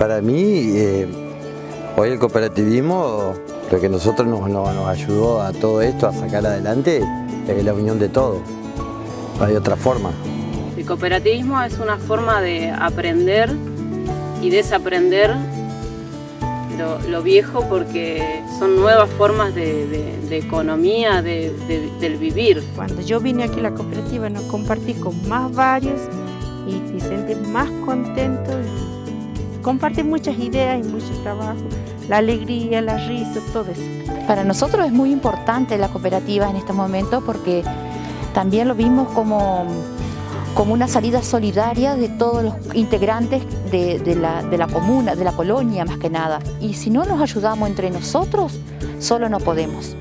Para mí, eh, hoy el cooperativismo, lo que nosotros nos, nos, nos ayudó a todo esto, a sacar adelante, es la unión de todos. No hay otra forma. El cooperativismo es una forma de aprender y desaprender lo, lo viejo porque son nuevas formas de, de, de economía, de, del vivir. Cuando yo vine aquí a la cooperativa nos compartí con más varios y, y sentí más contento. Compartí muchas ideas y mucho trabajo, la alegría, la risa, todo eso. Para nosotros es muy importante la cooperativa en este momento porque también lo vimos como, como una salida solidaria de todos los integrantes de, la, de la comuna, de la colonia más que nada. Y si no nos ayudamos entre nosotros, solo no podemos.